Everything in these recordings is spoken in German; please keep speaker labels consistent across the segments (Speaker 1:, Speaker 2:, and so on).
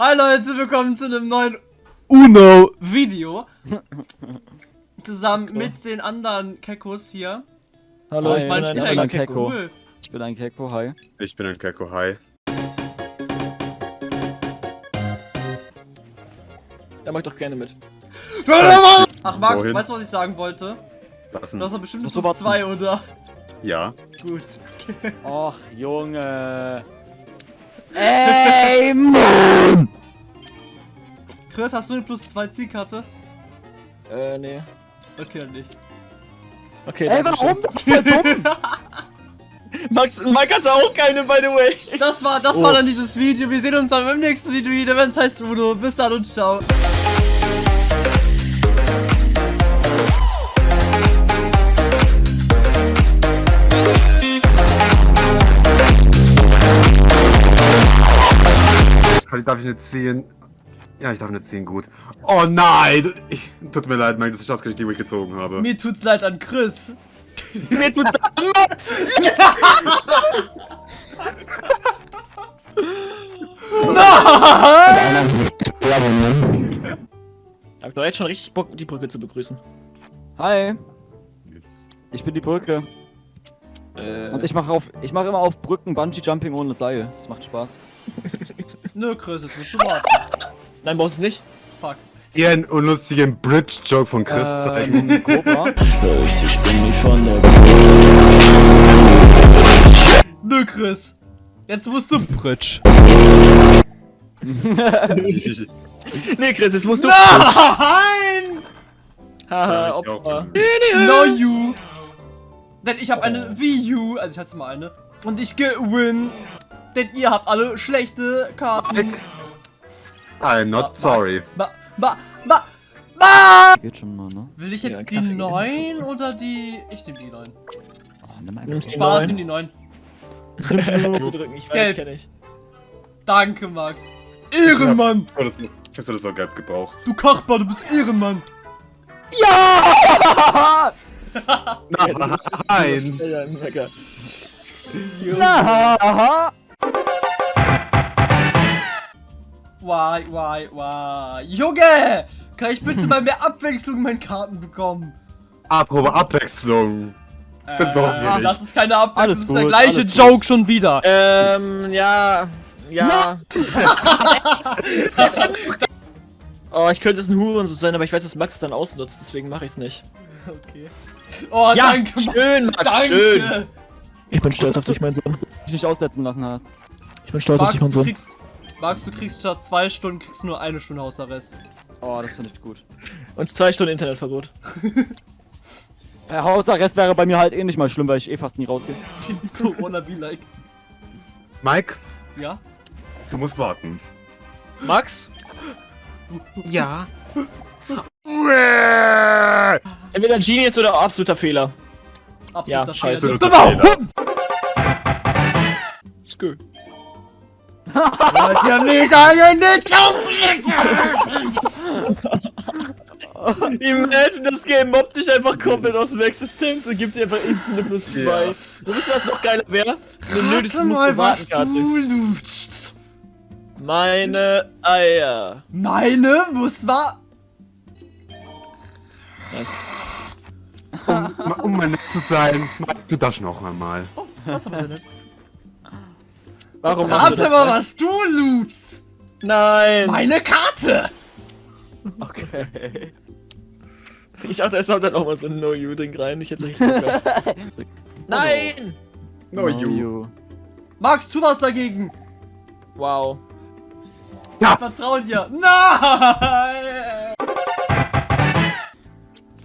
Speaker 1: Hi Leute, willkommen zu einem neuen Uno-Video. Zusammen mit den anderen Kekos hier.
Speaker 2: Hallo,
Speaker 1: Oh,
Speaker 2: ich,
Speaker 1: ich
Speaker 2: bin
Speaker 1: mein,
Speaker 2: ein,
Speaker 1: ich
Speaker 2: ich
Speaker 1: bin
Speaker 2: ein
Speaker 1: eigentlich
Speaker 2: Kekko.
Speaker 1: cool.
Speaker 2: Ich bin ein Kekko, hi.
Speaker 3: Ich bin ein Kekko, hi.
Speaker 4: Da mach ich doch gerne mit.
Speaker 1: Ach Max,
Speaker 3: Wohin?
Speaker 1: weißt du, was ich sagen wollte?
Speaker 3: Was
Speaker 1: Du
Speaker 3: denn?
Speaker 1: hast doch bestimmt plus
Speaker 2: du warten.
Speaker 1: zwei, oder?
Speaker 3: Ja.
Speaker 1: Gut.
Speaker 2: Och, Junge. Ey, Mann!
Speaker 1: Chris, hast du eine plus zwei Zielkarte?
Speaker 4: Äh, nee.
Speaker 1: Okay, dann nicht.
Speaker 4: Okay,
Speaker 2: Ey, warum? Das ist voll dumm.
Speaker 4: Max, Mike hat auch keine, by the way.
Speaker 1: Das war, das war dann dieses Video. Wir sehen uns dann im nächsten Video wieder, wenn es heißt Uno. Bis dann und ciao.
Speaker 3: Kann- Darf ich nicht ziehen? Ja, ich darf nicht ziehen, gut. Oh nein! Ich, tut mir leid, Mike, dass ich ausgerechnet die wo ich gezogen habe.
Speaker 1: Mir tut's leid an Chris.
Speaker 4: Mir tut Max. Ich hab doch jetzt schon richtig Bock, die Brücke zu begrüßen.
Speaker 2: Hi. Ich bin die Brücke.
Speaker 4: Äh,
Speaker 2: Und ich mache auf, ich mache immer auf Brücken Bungee Jumping ohne Seil. Das macht Spaß.
Speaker 1: Nö, Chris, jetzt musst du warten.
Speaker 4: nein, brauchst du nicht.
Speaker 1: Fuck.
Speaker 3: Ihr einen unlustigen Bridge-Joke von Chris zeigen.
Speaker 2: Ähm, Cobra.
Speaker 1: Nö, Chris. Jetzt musst du Britsch.
Speaker 4: Nee, Chris, jetzt musst du.
Speaker 1: Nein!
Speaker 4: Haha, Opfer.
Speaker 1: No you. Denn ich habe eine Wii U, also ich hatte mal eine. Und ich gewinn. Denn ihr habt alle schlechte Karten.
Speaker 3: I'm not sorry.
Speaker 1: Ba, ba, ba, ba.
Speaker 2: Geht schon mal, ne?
Speaker 1: Will ich
Speaker 4: Ja,
Speaker 1: jetzt die
Speaker 4: Kaffee.
Speaker 1: 9 oder die... Ich nehm die 9.
Speaker 2: Oh, nimm einfach
Speaker 4: Nimmst die
Speaker 1: Spaß,
Speaker 4: neun.
Speaker 1: nimm die 9.
Speaker 4: Nur zu drücken, ich weiß,
Speaker 1: Gelb.
Speaker 4: kenn ich.
Speaker 1: Danke, Max. Ehrenmann.
Speaker 3: Ich hätte das, das auch gelb gebraucht.
Speaker 1: Du Kachbar, du bist Ehrenmann.
Speaker 3: Nein!
Speaker 4: Ja, ja, mega.
Speaker 1: Why, why, why. Junge! Kann ich bitte mal mehr Abwechslung in meinen Karten bekommen?
Speaker 3: Apropos Abwechslung. Das brauchen wir nicht.
Speaker 1: Das ist keine Abwechslung,
Speaker 2: Alles
Speaker 1: das ist der
Speaker 2: gut,
Speaker 1: gleiche
Speaker 2: alles
Speaker 1: Joke schon wieder.
Speaker 4: Ähm, ja. Ja. oh, ich könnte es ein Hurensohn sein, aber ich weiß, dass Max es dann ausnutzt, deswegen mache ich es nicht.
Speaker 1: Okay. Oh,
Speaker 4: Ja,
Speaker 1: danke,
Speaker 4: schön, Max,
Speaker 1: Danke.
Speaker 4: schön. Ich bin stolz auf dich, mein Sohn.
Speaker 2: Dich nicht aussetzen lassen hast.
Speaker 4: Ich bin stolz
Speaker 1: Max, du kriegst... Max, du kriegst statt zwei Stunden, kriegst nur eine Stunde Hausarrest.
Speaker 2: Oh, das finde ich gut.
Speaker 4: Und zwei Stunden Internetverbot.
Speaker 2: Der Hausarrest wäre bei mir halt eh nicht mal schlimm, weil ich eh fast nie rausgehe.
Speaker 1: Corona be like.
Speaker 3: Mike,
Speaker 1: Ja?
Speaker 3: du musst warten.
Speaker 4: Max?
Speaker 3: Ja.
Speaker 4: Entweder ein Genius oder absoluter Fehler.
Speaker 1: Absoluter
Speaker 4: Ja, scheiße.
Speaker 1: Fehler.
Speaker 3: Absoluter
Speaker 1: Hund!
Speaker 4: Skö.
Speaker 1: Wollt ihr mich eigentlich
Speaker 4: Imagine, das Game mobbt dich einfach komplett aus dem Existenz und gibt dir einfach instant eine plus 2.
Speaker 3: Ja.
Speaker 4: Du wisst, was noch geiler wäre? Eine nö, das
Speaker 1: Warte
Speaker 4: musst
Speaker 1: mal,
Speaker 4: du
Speaker 1: was
Speaker 4: warten, Karte.
Speaker 1: du lutschst.
Speaker 4: Meine Eier.
Speaker 1: Meine muss war...
Speaker 4: Nice.
Speaker 3: Um, um mal nett zu sein, du darfst noch einmal.
Speaker 1: Was haben wir denn?
Speaker 4: Warum machst du
Speaker 1: Warte
Speaker 4: das?
Speaker 1: mal,
Speaker 4: Max?
Speaker 1: was du lutschst.
Speaker 4: Nein.
Speaker 1: Meine Karte.
Speaker 2: Okay.
Speaker 4: Ich dachte, es haut dann auch mal so ein No-You-Ding rein. Ich hätte richtig Bock gehabt. Nein.
Speaker 3: No, you.
Speaker 1: Max, tu was dagegen.
Speaker 4: Wow.
Speaker 1: Ich vertrau dir. Nein!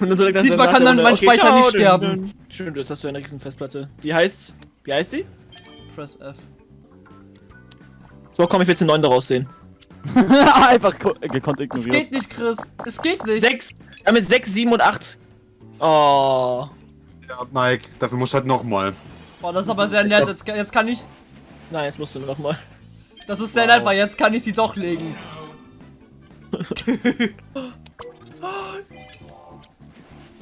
Speaker 4: Und dann direkt
Speaker 1: Diesmal kann dann mein Speicher
Speaker 4: ciao,
Speaker 1: nicht sterben.
Speaker 4: Schön, jetzt hast du eine riesen Festplatte. Die heißt... Wie heißt die?
Speaker 1: Press F.
Speaker 4: So, komm, ich will jetzt den 9 daraus sehen.
Speaker 2: Einfach ko- gekonnt
Speaker 1: Es
Speaker 2: ignoriert.
Speaker 1: geht nicht, Chris. Es geht nicht.
Speaker 4: 6. Wir haben jetzt 6, 7 und 8. Oh.
Speaker 3: Ja, Mike, dafür musst du halt nochmal.
Speaker 1: Boah, das ist aber sehr nett. Jetzt, jetzt kann ich.
Speaker 4: Nein, jetzt musst du nochmal.
Speaker 1: Das ist sehr nett, weil jetzt kann ich sie doch legen.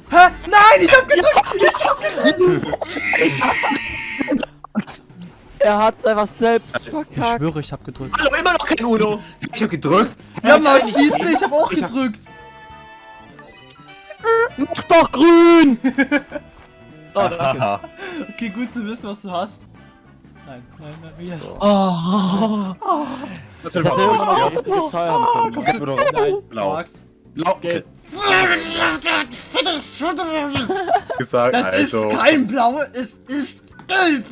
Speaker 1: Hä? Nein, ich hab gedrückt! Ich hab gedrückt!
Speaker 2: Er hat einfach selbst verkackt.
Speaker 1: schwöre, ich hab gedrückt.
Speaker 4: Hallo, immer noch kein Uno.
Speaker 3: Ich hab gedrückt.
Speaker 1: Ja, Max, siehst du, ich hab auch
Speaker 3: Ich hab-
Speaker 1: gedrückt.
Speaker 2: Mach doch grün!
Speaker 4: Oh, danke.
Speaker 1: Okay, gut zu wissen, was du hast. Nein, nein, nein, yes.
Speaker 4: Oh.
Speaker 2: Das hätte immer noch Zahl haben können.
Speaker 3: Wird doch
Speaker 1: Nein,
Speaker 3: Blau.
Speaker 1: Max.
Speaker 3: Blau.
Speaker 1: Gelb.
Speaker 3: Gesagt,
Speaker 1: Das
Speaker 3: also.
Speaker 1: ist kein Blau, es ist gelb.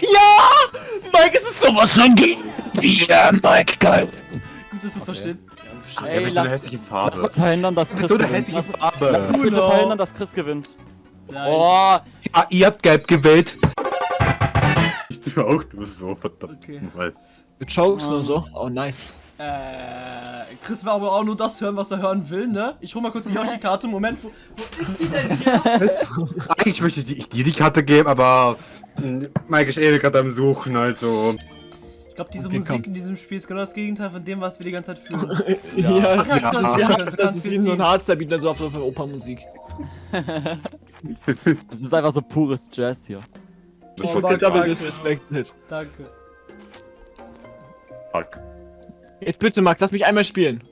Speaker 4: Ja! Mike, es ist sowas von gegen Ja, Mike, geil.
Speaker 1: Gut, dass du es verstehen.
Speaker 3: Ja,
Speaker 2: Ey,
Speaker 3: bist so eine
Speaker 2: lass,
Speaker 3: hässliche
Speaker 2: lass mal
Speaker 3: Farbe.
Speaker 2: verhindern, dass
Speaker 3: Du
Speaker 2: Chris
Speaker 3: bist so eine
Speaker 2: gewinnt.
Speaker 3: hässliche
Speaker 2: Lass, lass bitte
Speaker 1: Genau.
Speaker 2: verhindern, dass Chris gewinnt.
Speaker 1: Nice.
Speaker 2: Oh,
Speaker 3: Ja, ihr habt gelb gewählt. Ich tue auch nur so, verdammt.
Speaker 1: Okay.
Speaker 3: Mal.
Speaker 4: Mit Chokes nur so. Oh, nice.
Speaker 1: Äh, Chris will aber auch nur das hören, was er hören will, ne? Ich hol mal kurz die Yoshi-Karte. Moment, wo, wo ist die denn hier?
Speaker 3: Eigentlich möchte ich dir die Karte geben, aber Mike ist eh gerade am Suchen, also.
Speaker 1: Ich glaube, diese
Speaker 4: Okay,
Speaker 1: Musik
Speaker 4: komm.
Speaker 1: in diesem Spiel ist genau das Gegenteil von dem, was wir die ganze Zeit fühlen.
Speaker 4: Ja,
Speaker 1: Ach ja,
Speaker 4: das,
Speaker 1: ja,
Speaker 4: ja,
Speaker 1: das
Speaker 4: das,
Speaker 1: kannst
Speaker 4: ist wie so ein Hardstyle-Beat, dann so auf so eine Opernmusik.
Speaker 2: es ist einfach so pures Jazz hier.
Speaker 3: Ich
Speaker 1: Oh,
Speaker 3: jetzt
Speaker 4: Double
Speaker 1: danke.
Speaker 4: disrespected.
Speaker 1: Danke.
Speaker 3: Fuck.
Speaker 4: Jetzt bitte, Max, lass mich einmal spielen.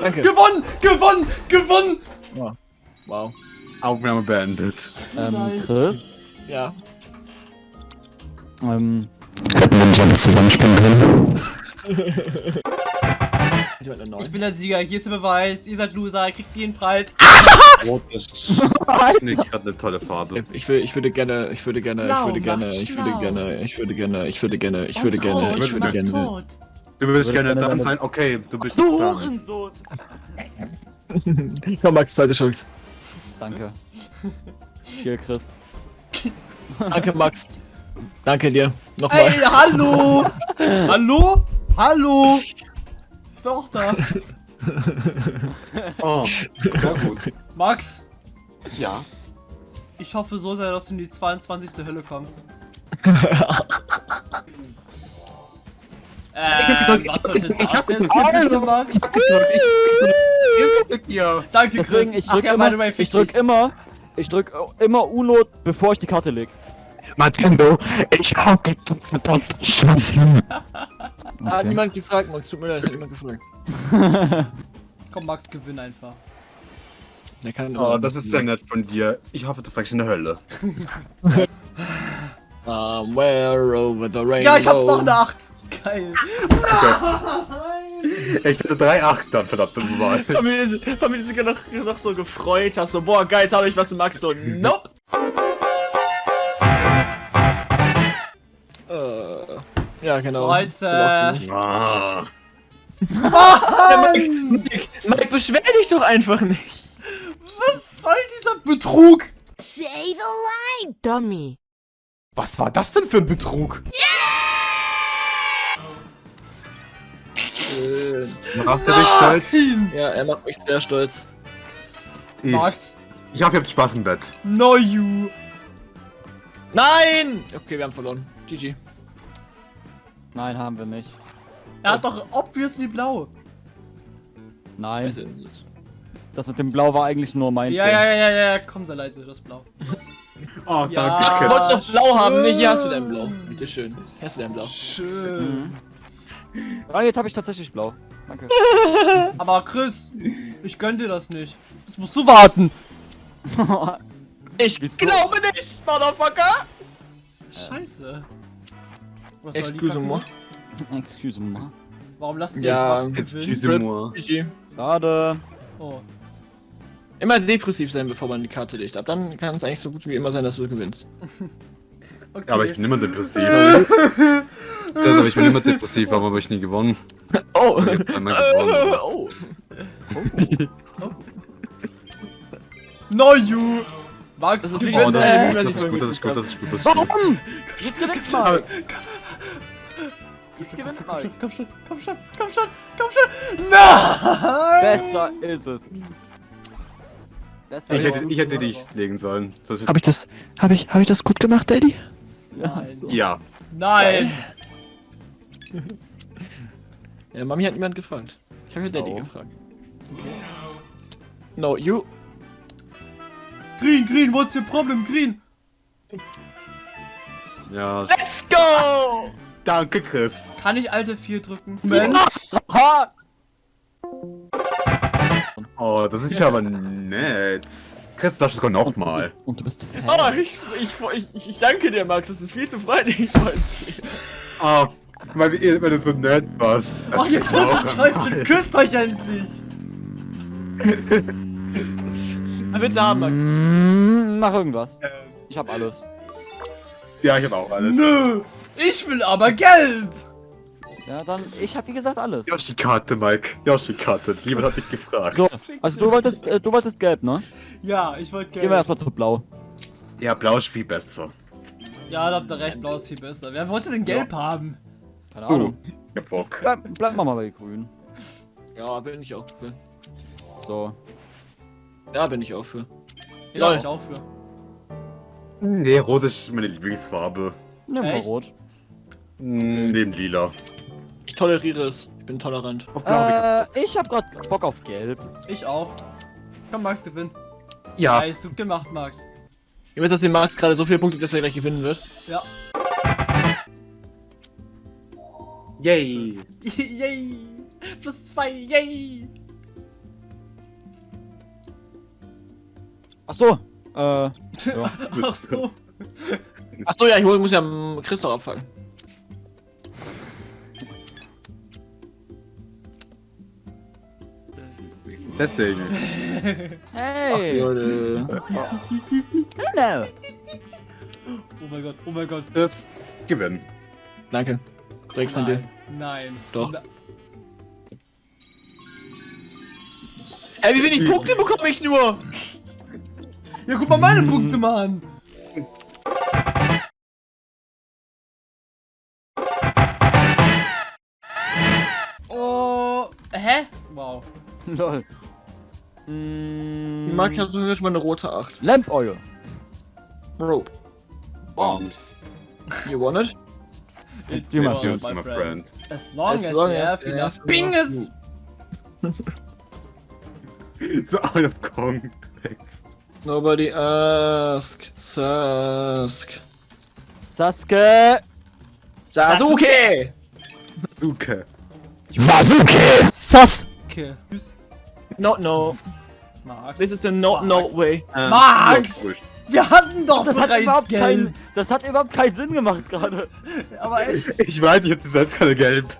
Speaker 4: Danke.
Speaker 1: Gewonnen! Gewonnen! Gewonnen!
Speaker 4: Wow.
Speaker 3: Aufnahme beendet.
Speaker 2: Ähm. Chris?
Speaker 4: Ja.
Speaker 2: Ähm,
Speaker 4: Ich wollte eine neun.
Speaker 1: Ich bin der Sieger, hier ist der Beweis. Ihr seid Loser, ihr kriegt den Preis.
Speaker 3: Rot ist nicht gerade eine tolle Farbe.
Speaker 4: Ich, will, ich würde gerne, ich würde gerne, ich würde gerne, ich würde gerne, ich würde gerne, ich würde gerne, ich würde gerne, ich würde gerne.
Speaker 3: Du würdest
Speaker 2: Würde
Speaker 3: gerne
Speaker 2: gerne
Speaker 3: dann sein, okay, du bist
Speaker 2: du. Hurensohn!
Speaker 4: Komm, Max, zweite Chance.
Speaker 2: Danke. Hier, Chris.
Speaker 4: Danke, Max. Danke dir.
Speaker 1: Ey,
Speaker 4: Nochmal.
Speaker 1: hallo! hallo? Hallo? Ich bin auch da.
Speaker 3: Oh, sehr gut.
Speaker 1: Max,
Speaker 3: Ja.
Speaker 1: ich hoffe so sehr, dass du in die 22. Hölle kommst. Ähm, was sollte das jetzt hier bitte, Max?
Speaker 3: Ja.
Speaker 1: Danke,
Speaker 2: Deswegen,
Speaker 1: Chris.
Speaker 2: ich drück,
Speaker 1: ja, way,
Speaker 2: immer, ich drück immer, ich drück immer Uno, bevor ich die Karte leg.
Speaker 3: Nintendo, ich hab gedacht, verdammt schaffen.
Speaker 4: Hat niemand gefragt, Max. Tut mir leid, hat niemand gefragt.
Speaker 1: Komm, Max, gewinn einfach.
Speaker 4: Der kann
Speaker 3: Oh, das ist sehr nett von dir. Ich hoffe, du fragst in der Hölle.
Speaker 4: Somewhere over the rainbow.
Speaker 1: Ja, ich hab noch eine 8. Geil.
Speaker 3: Ich hatte drei Achtern, verdammt nochmal.
Speaker 4: Familie, ist- Familie sogar noch, noch so gefreut, hast so, boah, geil, jetzt habe ich was zu Max, so, nope. äh, ja, genau.
Speaker 1: Leute.
Speaker 3: Ah.
Speaker 4: Ja, Mike, Mike, Mike, beschwer dich doch einfach nicht.
Speaker 1: Was soll dieser Betrug?
Speaker 5: Say the line, dummy.
Speaker 1: Was war das denn für ein Betrug?
Speaker 3: Macht er dich stolz?
Speaker 1: Nein!
Speaker 4: Ja, er macht mich sehr stolz.
Speaker 3: Ich,
Speaker 1: Max,
Speaker 3: ich hab jetzt Spaß im Bett.
Speaker 1: no you.
Speaker 4: Nein! Okay, wir haben verloren. GG.
Speaker 2: Nein, haben wir nicht.
Speaker 1: Er hat doch obviously blau.
Speaker 2: Nein, das mit dem Blau war eigentlich nur mein
Speaker 1: Ja, ja, ja, ja, ja, komm, sei leise, das ist blau.
Speaker 3: Oh,
Speaker 1: Ja.
Speaker 4: Max, du
Speaker 3: danke.
Speaker 4: wolltest doch blau haben, nicht? Hier hast du dein Blau. Bitte schön. Hier hast du dein Blau.
Speaker 1: Schön.
Speaker 2: Ah, jetzt habe ich tatsächlich Blau. Danke.
Speaker 1: Aber Chris, ich gönn dir das nicht. Das musst du warten.
Speaker 4: Ich glaube nicht, Motherfucker!
Speaker 1: Scheiße. Was
Speaker 4: Excuse-moi.
Speaker 1: Kacke?
Speaker 2: Excuse me.
Speaker 1: Warum lassen sie
Speaker 4: Ja,
Speaker 1: jetzt Max
Speaker 3: Excuse moi.
Speaker 2: Schade.
Speaker 1: Oh.
Speaker 4: Immer depressiv sein, bevor man die Karte legt. Ab dann kann es eigentlich so gut wie immer sein, dass du gewinnst.
Speaker 1: Okay.
Speaker 3: Ja, aber ich bin immer depressiv. aber ich bin immer depressiv, warum habe ich nie gewonnen?
Speaker 4: Oh!
Speaker 3: Gewonnen.
Speaker 4: oh!
Speaker 1: No you. Max,
Speaker 4: Das ist
Speaker 3: Oh, das,
Speaker 4: äh,
Speaker 3: das ist gut, das ist gut, das ist gut, das ist gut.
Speaker 2: Warum? Jetzt gewinnt mal. Jetzt gewinnt
Speaker 1: Komm
Speaker 2: mal.
Speaker 1: schon, komm schon, komm schon, komm schon, komm schon. Nein!
Speaker 2: Besser ist es. Besser
Speaker 3: Ich
Speaker 2: ist
Speaker 3: hätte, ich hätte dich legen sollen.
Speaker 4: Hab ich das, hab ich, hab ich das gut gemacht, Daddy?
Speaker 2: Ja, so.
Speaker 3: ja.
Speaker 1: Nein!
Speaker 4: Ja, Mami hat niemand gefragt. Ich habe ja Daddy
Speaker 2: Oh.
Speaker 4: gefragt. No, you.
Speaker 1: Green, green, what's your problem, green?
Speaker 3: Ja.
Speaker 4: Let's go!
Speaker 3: Danke, Chris.
Speaker 1: Kann ich alte 4 drücken?
Speaker 2: Ha!
Speaker 3: Oh, das ist aber nett. Chris, das sogar noch mal.
Speaker 2: Und du bist Fan.
Speaker 4: Oh, ich, ich, ich, ich danke dir, Max. Das ist viel zu freundlich von dir.
Speaker 3: Oh, weil, ihr- weil du so nett warst. Das
Speaker 1: Oh, ihr
Speaker 3: stimmt auch
Speaker 1: Teufel, küsst euch endlich!
Speaker 4: Was willst du haben, Max?
Speaker 2: Mm, mach irgendwas. Ich hab alles.
Speaker 3: Ja, ich hab auch alles.
Speaker 1: Nö! Ich will aber gelb!
Speaker 2: Ja, dann, ich hab wie gesagt alles.
Speaker 3: Yoshi-Karte, Mike. Yoshi-Karte. Jemand hat dich gefragt.
Speaker 2: So, also du wolltest, äh, du wolltest gelb, ne?
Speaker 1: Ja, ich wollte gelb.
Speaker 2: Gehen wir erstmal zu blau.
Speaker 3: Ja, blau ist viel besser.
Speaker 1: Ja, da habt ihr recht, blau ist viel besser. Wer wollte denn gelb haben?
Speaker 2: Keine
Speaker 3: Uh,
Speaker 2: Ahnung.
Speaker 3: ich hab Bock.
Speaker 2: Bleib, bleib mal bei grün.
Speaker 4: Ja, bin ich auch für.
Speaker 2: So.
Speaker 4: Ja, bin ich auch für.
Speaker 1: Ja,
Speaker 4: Lol.
Speaker 1: ich auch für.
Speaker 3: Nee, rot ist meine Lieblingsfarbe.
Speaker 2: Nimm mal rot.
Speaker 3: Mm, Neben lila.
Speaker 4: Ich toleriere es. Ich bin tolerant.
Speaker 3: Auf blau hab
Speaker 2: Äh, ich hab grad Bock auf gelb.
Speaker 1: Ich auch. Komm, Max, gewinn.
Speaker 3: ich- Ja,
Speaker 1: Nice, gut gemacht, Max.
Speaker 4: Ihr wisst, dass dem Max gerade so viele Punkte, dass er gleich gewinnen wird.
Speaker 1: Ja.
Speaker 3: Yay.
Speaker 1: yay! Plus zwei, yay!
Speaker 2: Ach so. Äh, ja.
Speaker 1: Ach so.
Speaker 4: Achso, ja, ich muss ja Chris noch abfangen.
Speaker 3: Deswegen.
Speaker 2: Hey.
Speaker 4: Leute.
Speaker 2: Genau.
Speaker 1: Oh mein Gott, oh mein Gott.
Speaker 3: Das gewinnen.
Speaker 4: Danke. Direkt von dir.
Speaker 1: Nein, nein.
Speaker 4: Doch.
Speaker 1: Na-
Speaker 4: Ey, wie wenig Punkte bekomme ich nur?
Speaker 1: Ja, guck mal meine Punkte mal an. Oh, hä? Wow.
Speaker 2: Lol. Mm,
Speaker 4: Max hat sogar schon mal eine rote 8.
Speaker 2: Lamp Oil.
Speaker 4: Bro,
Speaker 3: Bombs.
Speaker 4: you want it?
Speaker 1: It's
Speaker 2: you, my
Speaker 1: yours,
Speaker 3: Yes, my friend.
Speaker 1: As long as,
Speaker 4: As long
Speaker 1: you
Speaker 4: as
Speaker 1: have
Speaker 4: you
Speaker 1: enough
Speaker 4: have
Speaker 1: Binges!
Speaker 3: So out of Kong.
Speaker 4: Nobody ask. Sask.
Speaker 2: Sasuke.
Speaker 4: Sasuke!
Speaker 3: Suke.
Speaker 2: Sasuke.
Speaker 1: Sasuke. Tschüss.
Speaker 4: No, no.
Speaker 1: Max.
Speaker 4: This is the no, no way.
Speaker 3: Ähm,
Speaker 1: Max! Wir hatten doch
Speaker 2: Das hat
Speaker 1: bereits
Speaker 2: überhaupt
Speaker 1: Geld.
Speaker 2: keinen, das hat überhaupt keinen Sinn gemacht gerade.
Speaker 1: Aber echt,
Speaker 3: Ich weiß, ich hatte selbst keine gelb.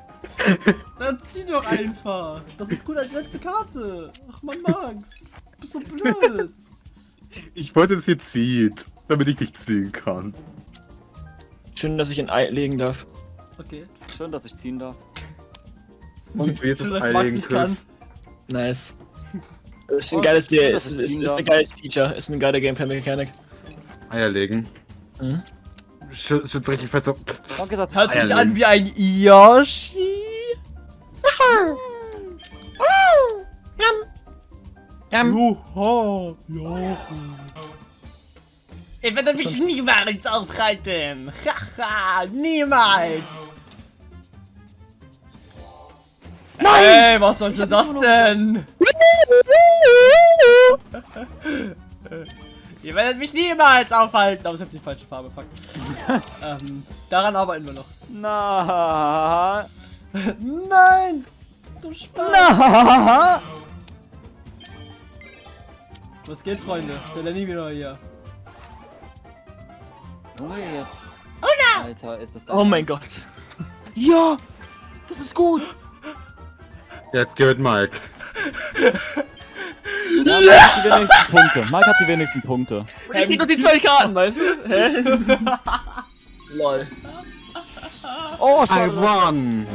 Speaker 1: dann zieh doch einfach. Das ist gut als letzte Karte. Ach man, Max. Du bist so blöd.
Speaker 3: Ich wollte, dass ihr zieht, damit ich dich ziehen kann.
Speaker 4: Schön, dass ich ein Ei legen darf.
Speaker 1: Okay.
Speaker 2: Schön, dass ich ziehen darf.
Speaker 3: Und wie ist
Speaker 1: Schön,
Speaker 3: das
Speaker 1: dass Max
Speaker 3: eigentlich,
Speaker 1: nicht kann.
Speaker 3: Chris?
Speaker 4: Nice. Ist ein geiles
Speaker 2: dass
Speaker 4: Ist, ist, ist
Speaker 2: darf.
Speaker 4: ein geiles Feature. Ist eine geile Gameplay-Mechanik.
Speaker 3: Eier legen.
Speaker 4: Mhm.
Speaker 3: Schützt richtig fest so.
Speaker 2: Danke, dass
Speaker 1: Hört sich an wie ein Yoshi. Juhu, Juhu. Ihr werdet mich niemals aufhalten. Haha, niemals. Nein! Ey, was sollte das denn? Ihr werdet mich niemals aufhalten. Aber ich hab die falsche Farbe, fuck. ähm, daran arbeiten wir noch.
Speaker 2: Na.
Speaker 1: Nein! Du Spaß!
Speaker 2: Na.
Speaker 1: Was geht, Freunde? Der Lenny wieder hier.
Speaker 2: Junge, jetzt. Oh no. Alter, ist das
Speaker 4: Oh mein Gott.
Speaker 2: Ja. Das ist gut.
Speaker 3: Jetzt gewinnt Mike.
Speaker 2: Ja, Mike hat die wenigsten Punkte. Mike hat die wenigsten Punkte.
Speaker 4: Ich krieg doch die zwei Karten, weißt du? Hä? Lol.
Speaker 2: Oh,
Speaker 3: I
Speaker 2: schade.
Speaker 3: won!